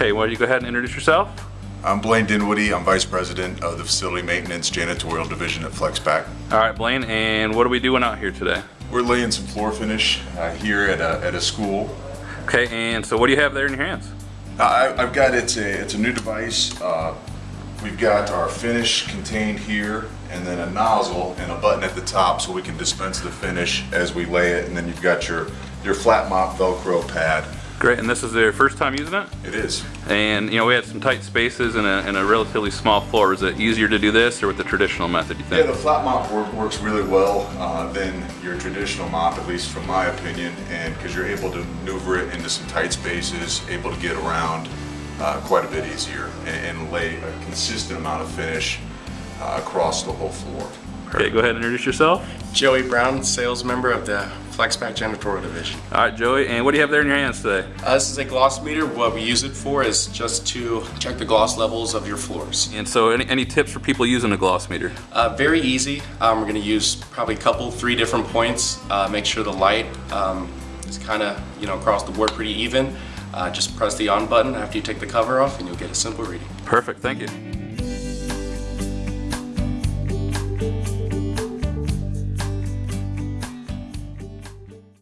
Okay, why don't you go ahead and introduce yourself? I'm Blaine Dinwiddie. I'm Vice President of the Facility Maintenance Janitorial Division at FlexPack. All right, Blaine, and what are we doing out here today? We're laying some floor finish uh, here at a, at a school. Okay, and so what do you have there in your hands? Uh, I, I've got, it's a, it's a new device. Uh, we've got our finish contained here and then a nozzle and a button at the top so we can dispense the finish as we lay it. And then you've got your, your flat mop Velcro pad. Great, and this is their first time using it? It is. And, you know, we had some tight spaces and a, and a relatively small floor. Was it easier to do this or with the traditional method, you think? Yeah, the flat mop work, works really well uh, than your traditional mop, at least from my opinion, and because you're able to maneuver it into some tight spaces, able to get around uh, quite a bit easier, and, and lay a consistent amount of finish uh, across the whole floor. Okay, go ahead and introduce yourself. Joey Brown, sales member of the FlexPack Janitorial Division. All right, Joey, and what do you have there in your hands today? Uh, this is a gloss meter. What we use it for is just to check the gloss levels of your floors. And so any, any tips for people using a gloss meter? Uh, very easy. Um, we're going to use probably a couple, three different points. Uh, make sure the light um, is kind of, you know, across the board pretty even. Uh, just press the on button after you take the cover off and you'll get a simple reading. Perfect, thank you.